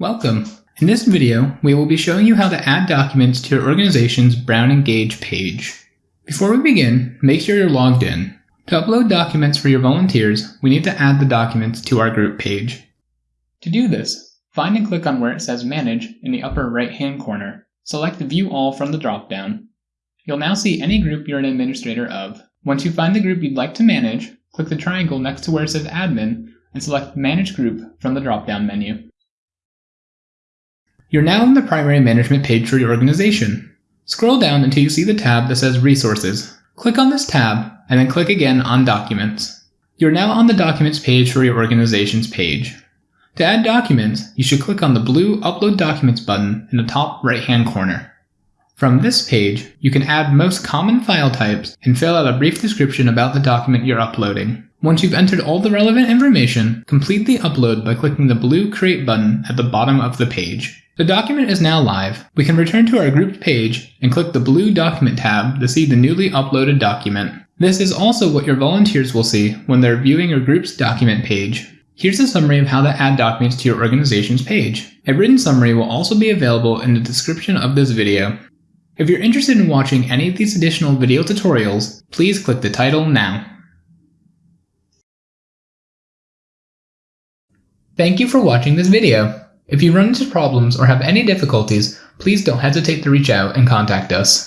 Welcome! In this video, we will be showing you how to add documents to your organization's Brown Engage page. Before we begin, make sure you're logged in. To upload documents for your volunteers, we need to add the documents to our group page. To do this, find and click on where it says Manage in the upper right-hand corner. Select View All from the drop-down. You'll now see any group you're an administrator of. Once you find the group you'd like to manage, click the triangle next to where it says Admin and select Manage Group from the drop-down menu. You're now on the primary management page for your organization. Scroll down until you see the tab that says Resources. Click on this tab, and then click again on Documents. You're now on the Documents page for your organization's page. To add documents, you should click on the blue Upload Documents button in the top right-hand corner. From this page, you can add most common file types and fill out a brief description about the document you're uploading. Once you've entered all the relevant information, complete the upload by clicking the blue Create button at the bottom of the page. The document is now live. We can return to our grouped page and click the blue Document tab to see the newly uploaded document. This is also what your volunteers will see when they're viewing your group's document page. Here's a summary of how to add documents to your organization's page. A written summary will also be available in the description of this video. If you're interested in watching any of these additional video tutorials, please click the title now. Thank you for watching this video. If you run into problems or have any difficulties, please don't hesitate to reach out and contact us.